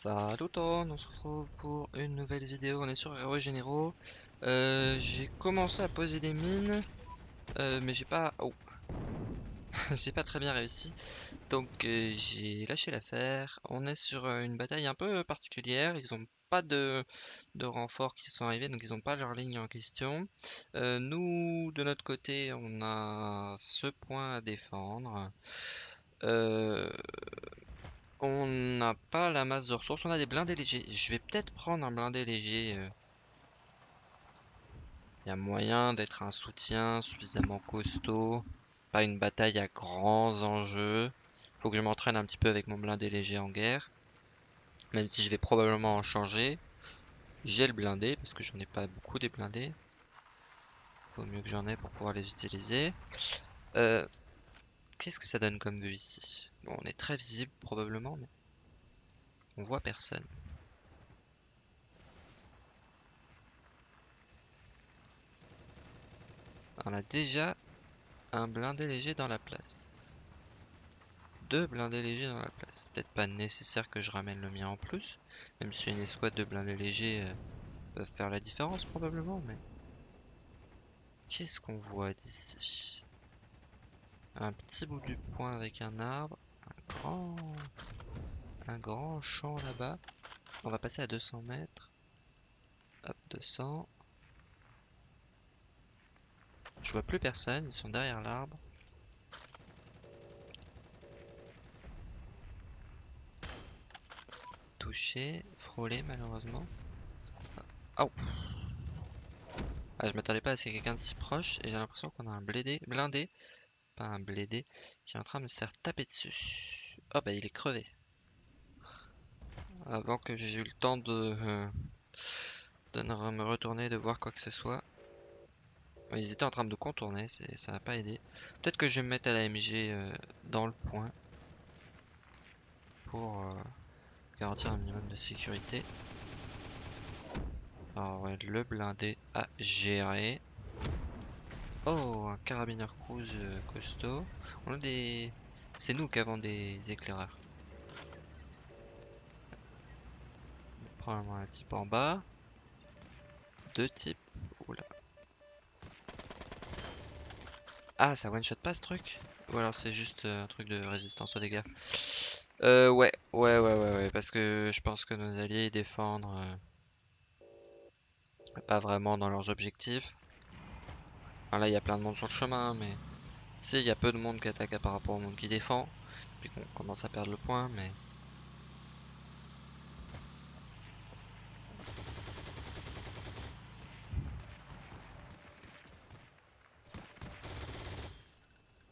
Salut tout le monde, on se retrouve pour une nouvelle vidéo, on est sur Héros Généraux. Euh, j'ai commencé à poser des mines, euh, mais j'ai pas... Oh J'ai pas très bien réussi, donc euh, j'ai lâché l'affaire. On est sur une bataille un peu particulière, ils ont pas de, de renforts qui sont arrivés, donc ils ont pas leur ligne en question. Nous, de notre côté, on a ce point à défendre. Euh, on n'a pas la masse de ressources, on a des blindés légers. Je vais peut-être prendre un blindé léger. euh. Il y a moyen d'être un soutien suffisamment costaud. Pas une bataille à grands enjeux. Faut que je m'entraîne un petit peu avec mon blindé léger en guerre. Même si je vais probablement en changer. J'ai le blindé, parce que j'en ai pas beaucoup des blindés. Faut mieux que j'en ai pour pouvoir les utiliser. Euh, Qu'est-ce que ça donne comme vue ici? On est très visible probablement, mais on voit personne. On a déjà un blindé léger dans la place. Deux blindés légers dans la place. Peut-être pas nécessaire que je ramène le mien en plus, même si une escouade de blindés légers euh, peuvent faire la différence probablement, mais... Qu'est-ce qu'on voit d'ici? Un petit bout du point avec un arbre, grand, un grand champ là-bas. On va passer à 200 mètres. Hop, 200. Je vois plus personne, ils sont derrière l'arbre. Touché, frôlé malheureusement. Ah, oh. Ah, je m'attendais pas à ce qu'il y ait quelqu'un de si proche et j'ai l'impression qu'on a un blindé, un blédé, qui est en train de se faire taper dessus. Oh bah il est crevé. Avant que j'ai eu le temps de, euh, me retourner, de voir quoi que ce soit. Ils étaient en train de contourner, ça n'a pas aidé. Peut-être que je vais me mettre à la MG euh, dans le point pour euh, garantir un minimum de sécurité. Alors le blindé à gérer. Oh, un carabineur cruise euh, costaud. On a des... C'est nous qui avons des éclaireurs. Probablement un type en bas. Deux types. Oula. Ah, ça one shot pas ce truc? Ou alors c'est juste euh, un truc de résistance aux dégâts? Euh, ouais, ouais, ouais, ouais, ouais, parce que je pense que nos alliés défendent euh, pas vraiment dans leurs objectifs. Enfin, là, il y a plein de monde sur le chemin, mais si, il y a peu de monde qui attaque par rapport au monde qui défend. Puis qu'on commence à perdre le point, mais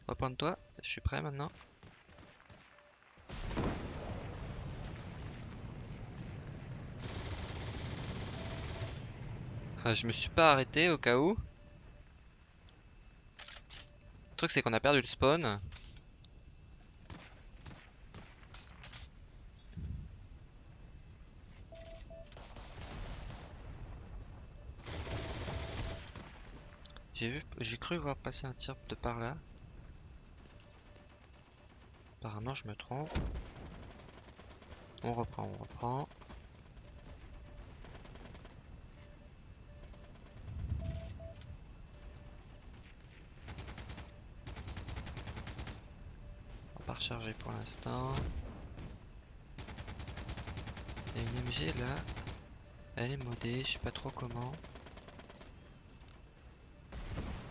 reprends-toi, je suis prêt maintenant. Ah, je me suis pas arrêté au cas où. Le truc c'est qu'on a perdu le spawn. J'ai vu, j'ai cru voir passer un tir de par là. Apparemment je me trompe. On reprend, on reprend. Recharger pour l'instant. Il y a une MG là. Elle est modée, je sais pas trop comment.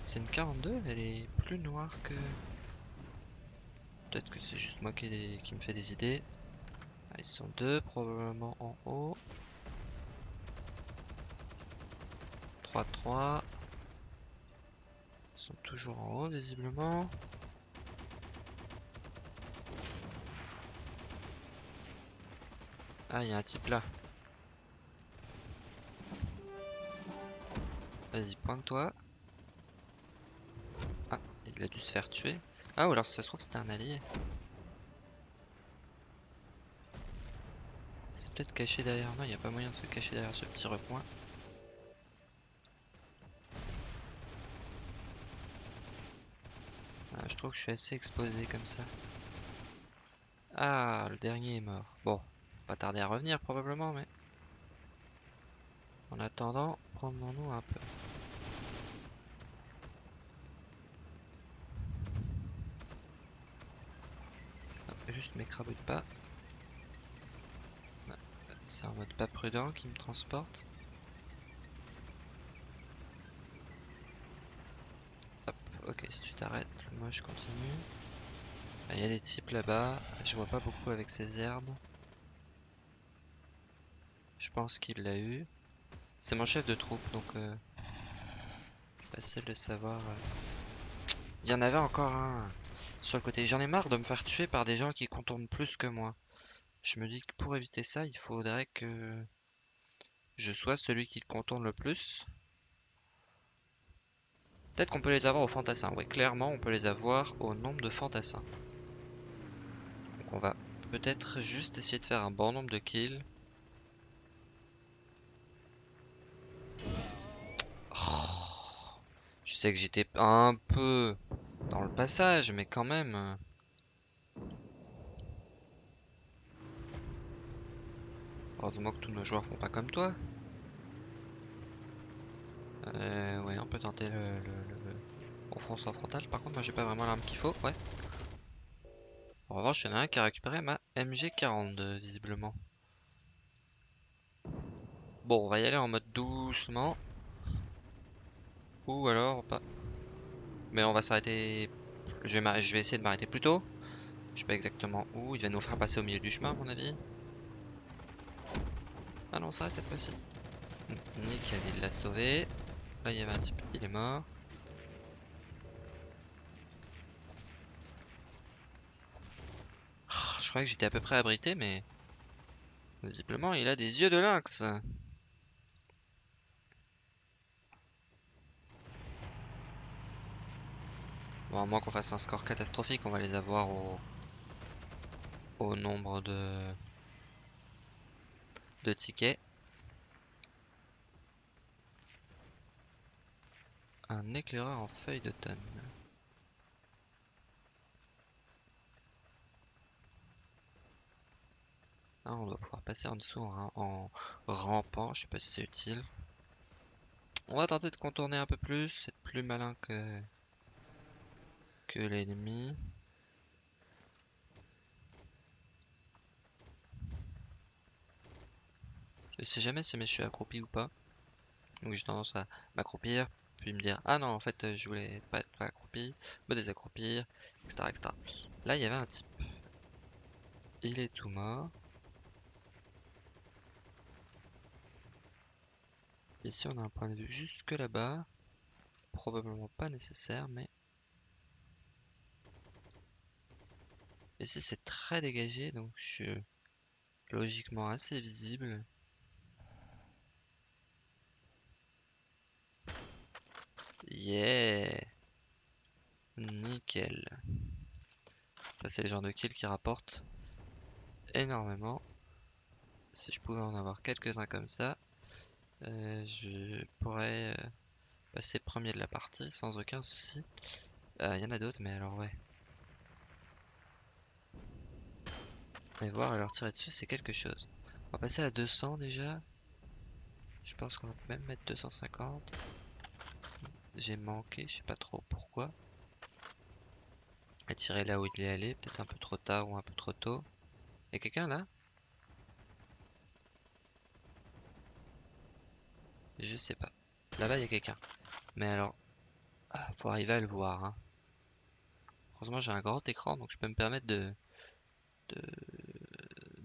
C'est une 42, elle est plus noire que... Peut-être que c'est juste moi qui me fait des idées. Ah, ils sont deux probablement en haut. 3-3. Ils sont toujours en haut visiblement. Ah, il y a un type là. Vas-y, pointe-toi. Ah, il a dû se faire tuer. Ah, ou alors si ça se trouve c'était un allié. C'est peut-être caché derrière. Non, il n'y a pas moyen de se cacher derrière ce petit recoin. Ah, je trouve que je suis assez exposé comme ça. Ah, le dernier est mort. Bon, pas tarder à revenir probablement, mais... En attendant, prenons-nous un peu. juste m'écrabouille pas. C'est en mode pas prudent qui me transporte. Hop, ok, si tu t'arrêtes, moi je continue. Il y a des types là-bas, je vois pas beaucoup avec ces herbes. Je pense qu'il l'a eu. C'est mon chef de troupe, donc euh, facile de savoir. Euh. Il y en avait encore un sur le côté. J'en ai marre de me faire tuer par des gens qui contournent plus que moi. Je me dis que pour éviter ça, il faudrait que je sois celui qui contourne le plus. Peut-être qu'on peut les avoir au fantassin. Oui, clairement, on peut les avoir au nombre de fantassins. Donc on va peut-être juste essayer de faire un bon nombre de kills. Oh, je sais que j'étais un peu dans le passage, mais quand même. Heureusement que tous nos joueurs font pas comme toi. Euh, ouais, on peut tenter le, le, front sans frontal. Par contre, moi j'ai pas vraiment l'arme qu'il faut. Ouais. En revanche, il y en a un qui a récupéré ma MG42, visiblement. Bon, on va y aller en mode doucement. Ou alors pas. Mais on va s'arrêter. Je, vais essayer de m'arrêter plus tôt. Je sais pas exactement où. Il va nous faire passer au milieu du chemin, à mon avis. Ah non, on s'arrête cette fois-ci. Nickel, il l'a sauvé. Là, il y avait un type, il est mort. Ah, je croyais que j'étais à peu près abrité, mais... Visiblement, il a des yeux de lynx. À moins qu'on fasse un score catastrophique, on va les avoir au, nombre de, tickets. Un éclaireur en feuille de tonne. Ah, on doit pouvoir passer en dessous en, en rampant, je sais pas si c'est utile. On va tenter de contourner un peu plus, c'est plus malin que l'ennemi. Je sais jamais si je suis accroupi ou pas. Donc j'ai tendance à m'accroupir, puis me dire ah non en fait je voulais pas être accroupi, me désaccroupir, etc., etc. Là il y avait un type. Il est tout mort. Ici on a un point de vue jusque là-bas. Probablement pas nécessaire mais Ici c'est très dégagé donc je suis logiquement assez visible. Yeah Nickel. Ça c'est le genre de kill qui rapporte énormément. Si je pouvais en avoir quelques-uns comme ça, euh, je pourrais euh, passer premier de la partie sans aucun souci. Euh, il y en a d'autres mais alors ouais. Et voir et leur tirer dessus, c'est quelque chose. On va passer à 200 déjà. Je pense qu'on va même mettre 250. J'ai manqué, je sais pas trop pourquoi. Et tirer là où il est allé, peut-être un peu trop tard ou un peu trop tôt. Y'a quelqu'un là? Je sais pas. Là-bas, il y a quelqu'un. Mais alors, ah, faut arriver à le voir. Hein. Heureusement, j'ai un grand écran, donc je peux me permettre de, de,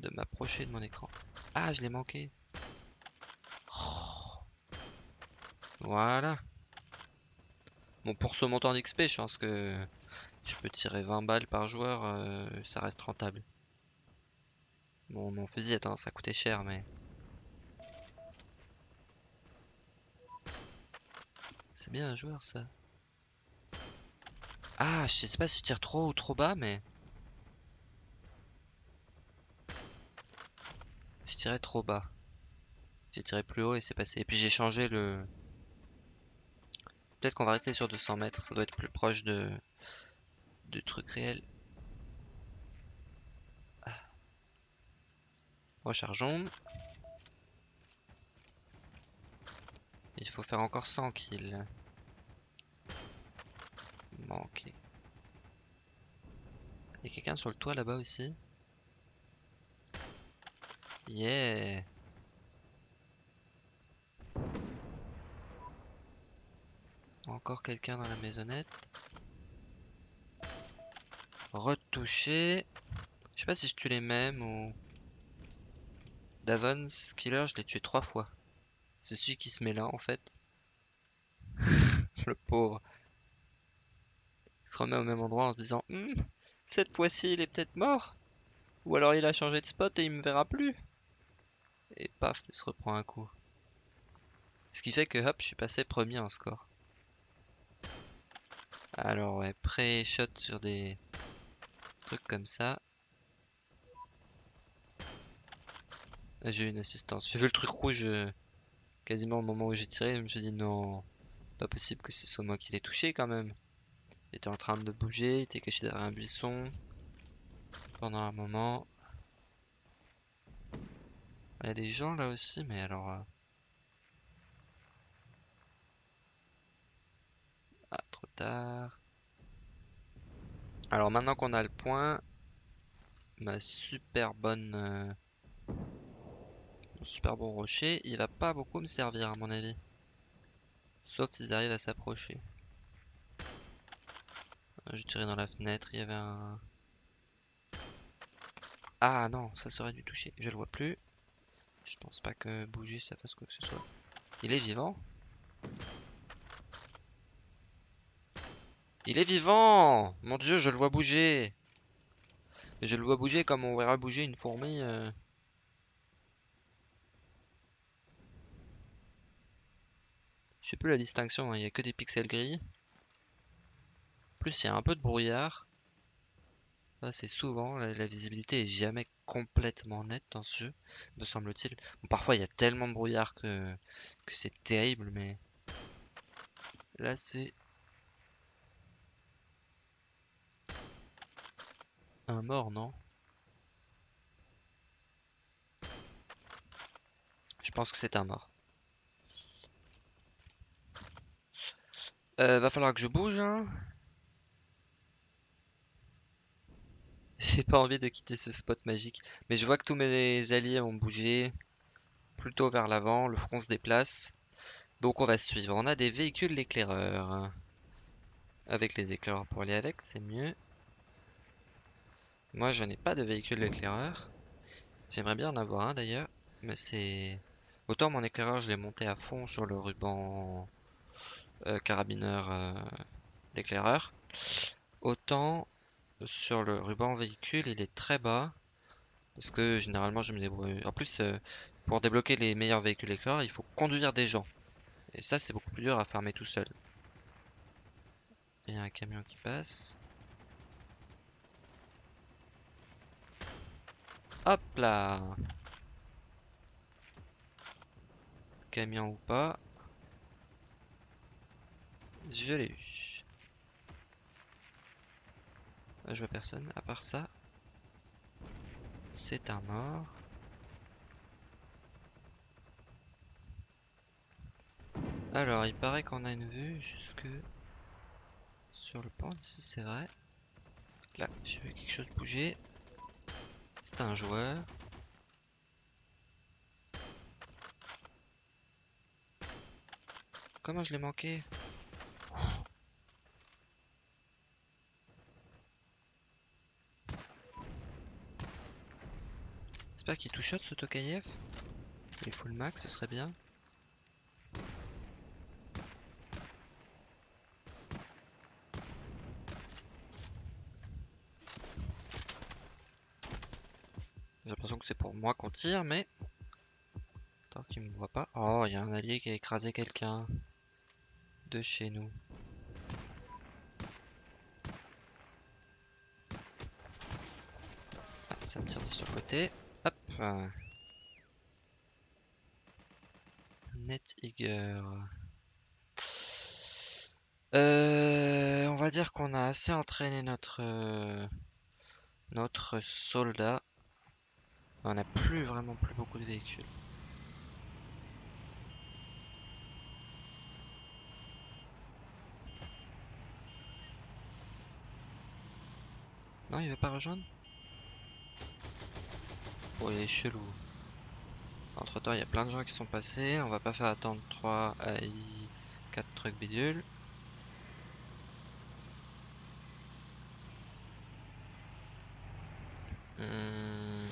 de m'approcher de mon écran. Ah, je l'ai manqué. Oh. Voilà. Bon, pour ce montant d'XP, je pense que je peux tirer 20 balles par joueur, euh, ça reste rentable. Bon, mon fusil a tendance à coûter cher, mais... C'est bien un joueur, ça. Ah, je sais pas si je tire trop ou trop bas, mais... tiré trop bas. J'ai tiré plus haut et c'est passé. Et puis j'ai changé le... Peut-être qu'on va rester sur 200 mètres. Ça doit être plus proche de... Du truc réel. Ah. Rechargeons. Il faut faire encore 100 kills. Manqué. Il y a quelqu'un sur le toit là-bas aussi? Yeah. Encore quelqu'un dans la maisonnette. Retouché. Je sais pas si je tue les mêmes ou... Davon, Skiller, je l'ai tué trois fois. C'est celui qui se met là en fait. Le pauvre. Il se remet au même endroit en se disant hmm, Cette fois-ci il est peut-être mort. Ou alors il a changé de spot et il me verra plus. Et paf, il se reprend un coup. Ce qui fait que hop, je suis passé premier en score. Alors ouais, pré-shot sur des trucs comme ça. J'ai eu une assistance. J'ai vu le truc rouge euh, quasiment au moment où j'ai tiré. Je me suis dit non, pas possible que ce soit moi qui l'ai touché quand même. Il était en train de bouger, il était caché derrière un buisson pendant un moment. Il y a des gens là aussi, mais alors... Euh, ah, trop tard. Alors maintenant qu'on a le point, ma super bonne... Euh, super bon rocher, il va pas beaucoup me servir à mon avis. Sauf s'ils arrivent à s'approcher. Je tirais dans la fenêtre, il y avait un... Ah non, ça serait dû toucher, je le vois plus. Je pense pas que bouger ça fasse quoi que ce soit. Il est vivant Il est vivant Mon dieu, je le vois bouger Je le vois bouger comme on verra bouger une fourmi. Euh. Je sais plus la distinction, hein. il n'y a que des pixels gris. En plus, il y a un peu de brouillard. C'est souvent, la, visibilité est jamais complètement nette dans ce jeu, me semble-t-il. parfois, il y a tellement de brouillard que, que c'est terrible, mais là, c'est un mort, non? Je pense que c'est un mort. Euh, va falloir que je bouge. Hein. J'ai pas envie de quitter ce spot magique. Mais je vois que tous mes alliés ont bougé plutôt vers l'avant. Le front se déplace. Donc on va suivre. On a des véhicules éclaireurs. Avec les éclaireurs pour aller avec, c'est mieux. Moi, je n'ai pas de véhicule éclaireur. J'aimerais bien en avoir un d'ailleurs. Mais c'est... Autant mon éclaireur, je l'ai monté à fond sur le ruban euh, carabineur euh, d'éclaireur. Autant sur le ruban véhicule, il est très bas. Parce que généralement, je me débrouille. En plus, euh, pour débloquer les meilleurs véhicules éclaireurs, il faut conduire des gens. Et ça, c'est beaucoup plus dur à farmer tout seul. Il y a un camion qui passe. Hop là Camion ou pas. Je l'ai eu. Je vois personne. À part ça, c'est un mort. Alors, il paraît qu'on a une vue jusque sur le pont. Ici, c'est vrai. Là, j'ai vu quelque chose bouger. C'est un joueur. Comment je l'ai manqué? J'espère qu'il touche ce Tokayev. Il full max, ce serait bien. J'ai l'impression que c'est pour moi qu'on tire, mais... Tant qu'il me voit pas. Oh, il y a un allié qui a écrasé quelqu'un. De chez nous. Ah, ça me tire de ce côté. Hop. Net Euh, on va dire qu'on a assez entraîné notre euh, notre soldat On n'a plus vraiment plus beaucoup de véhicules. Non, il veut pas rejoindre? Oh, il est chelou. Entre temps, il y a plein de gens qui sont passés. On va pas faire attendre 3 AI 4 trucs bidules. Hmm.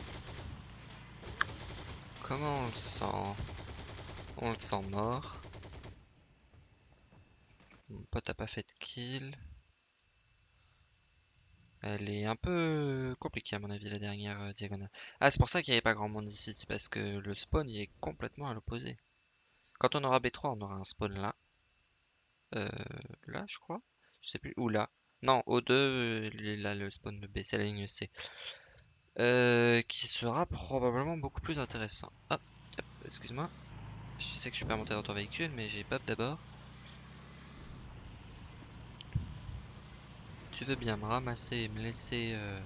Comment on le sent? On le sent mort. Mon pote a pas fait de kill. Elle est un peu compliquée à mon avis la dernière euh, diagonale. Ah c'est pour ça qu'il n'y avait pas grand monde ici, c'est parce que le spawn il est complètement à l'opposé. Quand on aura B3 on aura un spawn là. Euh, là je crois. Je sais plus. Ou là. Non, O2, euh, là le spawn de B, c'est la ligne C. Euh, qui sera probablement beaucoup plus intéressant. Hop, excuse-moi. Je sais que je suis pas monté dans ton véhicule, mais j'ai Bob d'abord. Tu veux bien me ramasser et me laisser... Euh,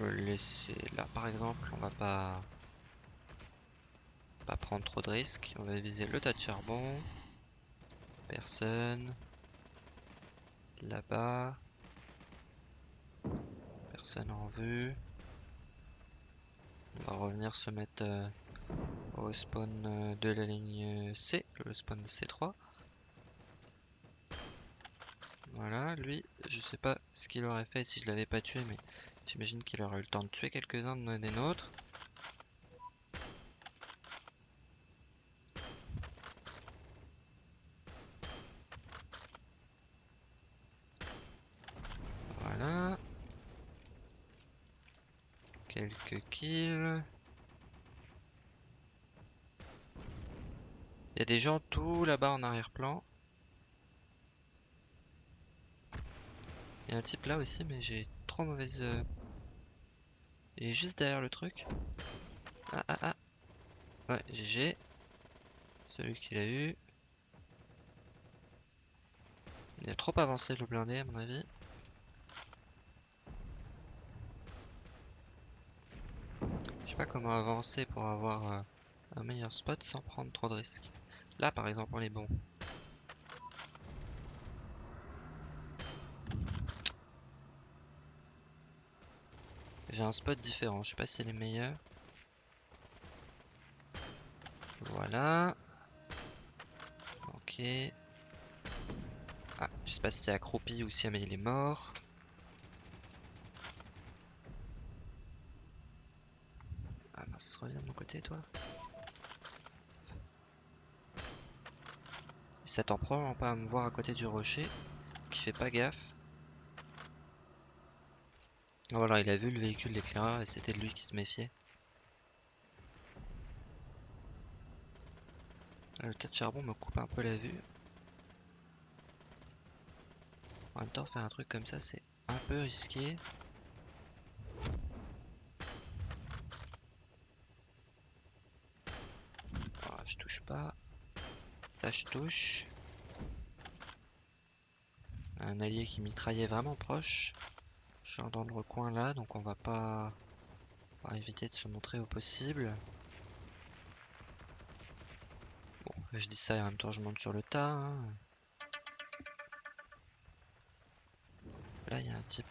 me laisser là par exemple, on va pas... Pas prendre trop de risques. On va viser le tas de charbon. Personne. Là-bas. Personne en vue. On va revenir se mettre euh, au spawn euh, de la ligne C, le spawn de C3. Voilà, lui, je sais pas ce qu'il aurait fait si je l'avais pas tué, mais j'imagine qu'il aurait eu le temps de tuer quelques-uns des nôtres. Voilà. Quelques kills. Il y a des gens tout là-bas en arrière-plan. Il y a un type là aussi, mais j'ai trop mauvaise... Euh, il est juste derrière le truc. Ah ah ah. Ouais, GG. Celui qui l'a eu. Il a trop avancé le blindé à mon avis. Je sais pas comment avancer pour avoir euh, un meilleur spot sans prendre trop de risques. Là par exemple on est bon. J'ai un spot différent, je sais pas si c'est les meilleurs. Voilà. Ok. Ah, je sais pas si c'est accroupi ou si il est mort. Ah mince, reviens de mon côté toi. Il s'attend probablement pas à me voir à côté du rocher, qui fait pas gaffe. Voilà, il a vu le véhicule d'éclaireur et c'était lui qui se méfiait. Le tas de charbon me coupe un peu la vue. En même temps, faire un truc comme ça, c'est un peu risqué. Oh, je touche pas. Ça, je touche. Un allié qui mitraillait vraiment proche genre dans le recoin là, donc on va pas éviter de se montrer au possible. Bon, je dis ça et en même temps je monte sur le tas. Hein. Là il y a un type.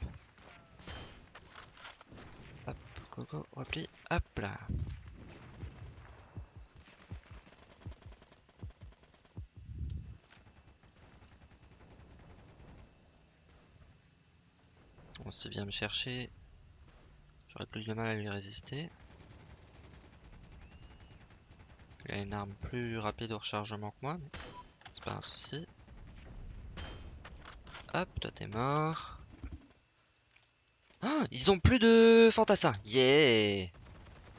Hop, coco, repli, hop là. S'il vient me chercher, j'aurais plus de mal à lui résister. Il a une arme plus rapide au rechargement que moi, mais c'est pas un souci. Hop, toi t'es mort. Ah, ils ont plus de fantassins. Yeah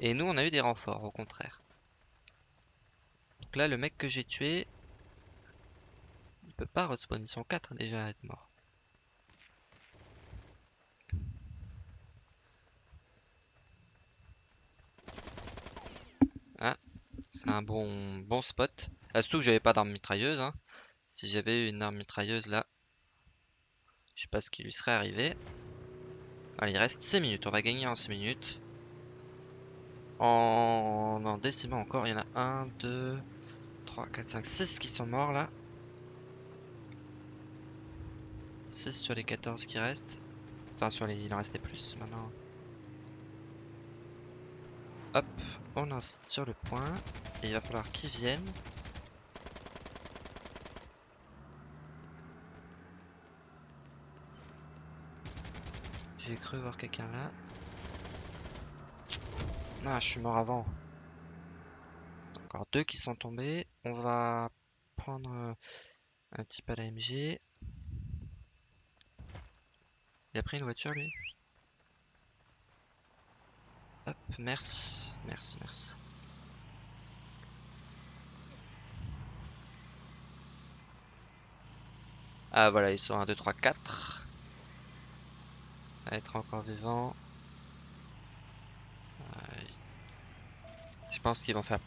Et nous, on a eu des renforts, au contraire. Donc là, le mec que j'ai tué, il peut pas respawn. Ils sont 4 déjà à être morts. C'est un bon, bon spot. Ah, surtout que j'avais pas d'arme mitrailleuse. Hein. Si j'avais une arme mitrailleuse là, je sais pas ce qui lui serait arrivé. Allez, il reste 6 minutes. On va gagner en 6 minutes. En, en décimant encore, il y en a 1, 2, 3, 4, 5, 6 qui sont morts là. 6 sur les 14 qui restent. Enfin, sur les... il en restait plus maintenant. Hop, on insiste sur le point. Il va falloir qu'ils viennent. J'ai cru voir quelqu'un là. Ah, je suis mort avant. Encore deux qui sont tombés. On va prendre euh, un type à l'AMG. Il a pris une voiture lui Hop, merci, merci, merci. Ah voilà, ils sont 1, 2, 3, 4. À être encore vivants. Je pense qu'ils vont faire...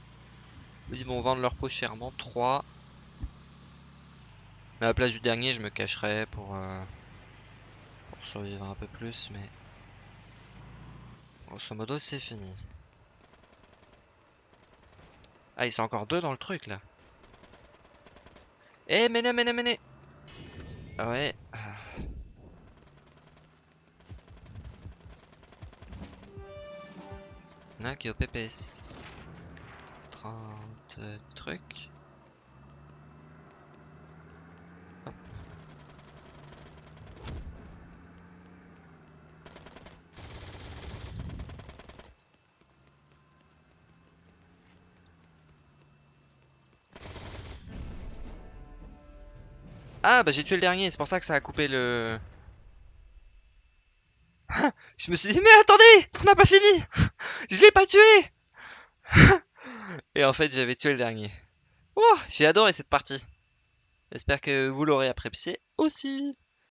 Ils vont vendre leur peau chèrement. 3. À la place du dernier, je me cacherai pour... Euh, pour survivre un peu plus, mais... Grosso modo, c'est fini. Ah, ils sont encore deux dans le truc, là. Eh, menez, menez, menez Ah ouais. Il qui est au PPS. 30 trucs. Ah bah j'ai tué le dernier, c'est pour ça que ça a coupé le... je me suis dit mais attendez, on n'a pas fini Je l'ai pas tué Et en fait j'avais tué le dernier. Oh, j'ai adoré cette partie. J'espère que vous l'aurez apprécié aussi.